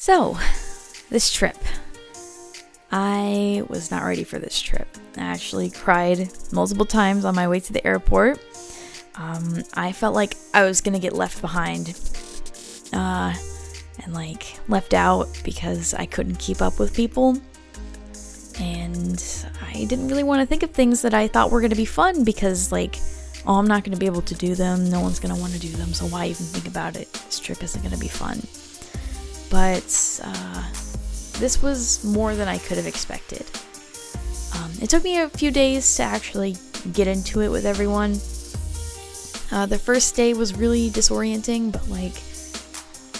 So, this trip. I was not ready for this trip. I actually cried multiple times on my way to the airport. Um, I felt like I was gonna get left behind uh, and like left out because I couldn't keep up with people. And I didn't really want to think of things that I thought were gonna be fun because, like, oh, I'm not gonna be able to do them. No one's gonna want to do them, so why even think about it? This trip isn't gonna be fun. But uh, this was more than I could have expected. Um, it took me a few days to actually get into it with everyone. Uh, the first day was really disorienting, but like,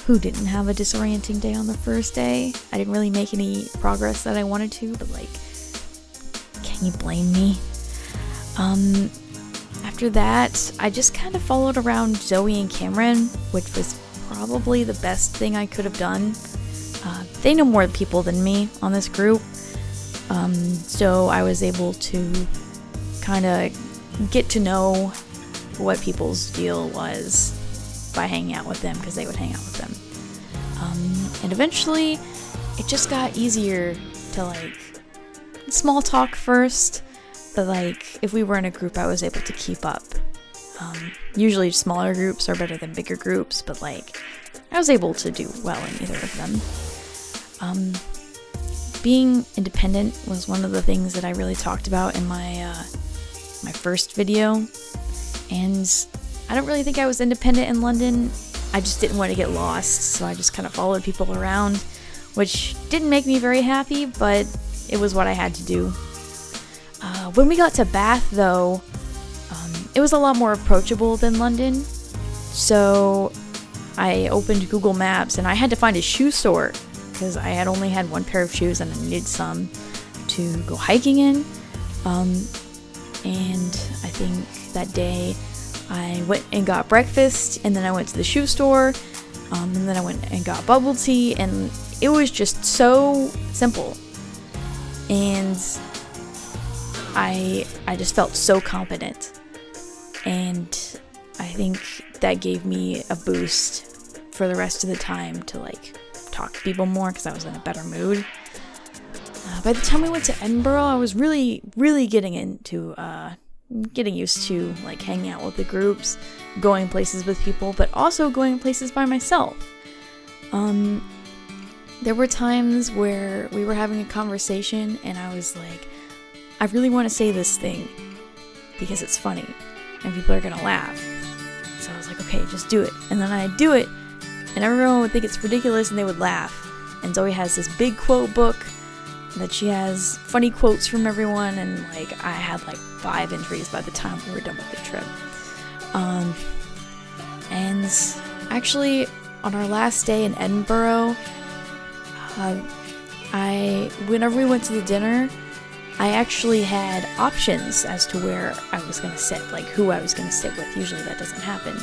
who didn't have a disorienting day on the first day? I didn't really make any progress that I wanted to, but like, can you blame me? Um, after that, I just kind of followed around Zoe and Cameron, which was probably the best thing I could have done. Uh, they know more people than me on this group, um, so I was able to kind of get to know what people's deal was by hanging out with them because they would hang out with them. Um, and eventually, it just got easier to like small talk first, but like if we were in a group, I was able to keep up. Um, usually, smaller groups are better than bigger groups, but like I was able to do well in either of them. Um, being independent was one of the things that I really talked about in my uh, my first video, and I don't really think I was independent in London. I just didn't want to get lost, so I just kind of followed people around, which didn't make me very happy, but it was what I had to do. Uh, when we got to Bath, though, it was a lot more approachable than London, so I opened Google Maps and I had to find a shoe store because I had only had one pair of shoes and I needed some to go hiking in. Um, and I think that day I went and got breakfast, and then I went to the shoe store, um, and then I went and got bubble tea, and it was just so simple. And I I just felt so confident, and I think that gave me a boost for the rest of the time to like talk to people more because I was in a better mood. Uh, by the time we went to Edinburgh, I was really, really getting into uh, getting used to like hanging out with the groups, going places with people, but also going places by myself. Um, there were times where we were having a conversation and I was like, I really want to say this thing because it's funny and people are gonna laugh. So I was like, okay, just do it. And then I'd do it, and everyone would think it's ridiculous and they would laugh. And Zoe has this big quote book that she has funny quotes from everyone, and like I had like five entries by the time we were done with the trip. Um, and actually, on our last day in Edinburgh, uh, I whenever we went to the dinner, I actually had options as to where I was gonna sit, like who I was gonna sit with. Usually that doesn't happen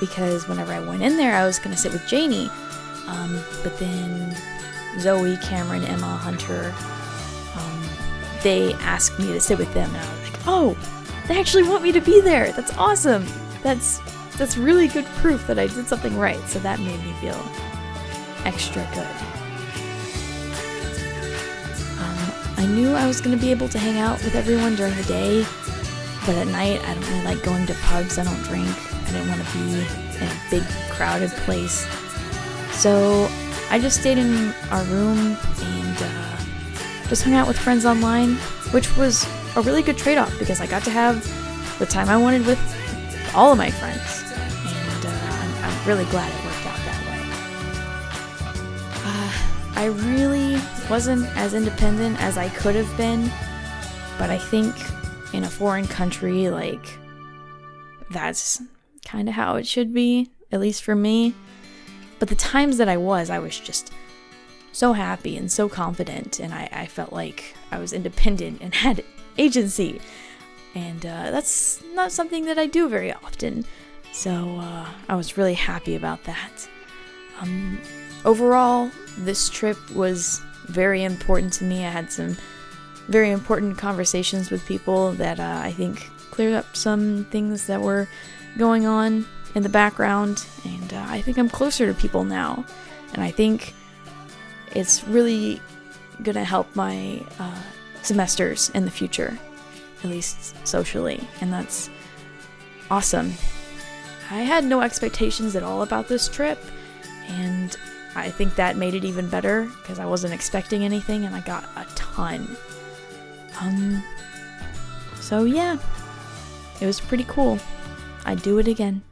because whenever I went in there, I was gonna sit with Janie, um, but then Zoe, Cameron, Emma, Hunter, um, they asked me to sit with them, and I was like, oh, they actually want me to be there. That's awesome. That's that's really good proof that I did something right. So that made me feel extra good. I knew I was gonna be able to hang out with everyone during the day, but at night I don't really like going to pubs. I don't drink. I didn't want to be in a big crowded place. So I just stayed in our room and uh, just hung out with friends online, which was a really good trade off because I got to have the time I wanted with all of my friends. And uh, I'm, I'm, really glad it I really wasn't as independent as I could have been, but I think in a foreign country, like, that's kind of how it should be, at least for me. But the times that I was, I was just so happy and so confident, and I, I felt like I was independent and had agency. And uh, that's not something that I do very often. So uh, I was really happy about that. Um, overall, this trip was very important to me. I had some very important conversations with people that uh, I think cleared up some things that were going on in the background, and uh, I think I'm closer to people now. And I think it's really gonna help my uh, semesters in the future, at least socially, and that's awesome. I had no expectations at all about this trip, and I think that made it even better because I wasn't expecting anything and I got a ton. Um, so yeah, it was pretty cool. I'd do it again.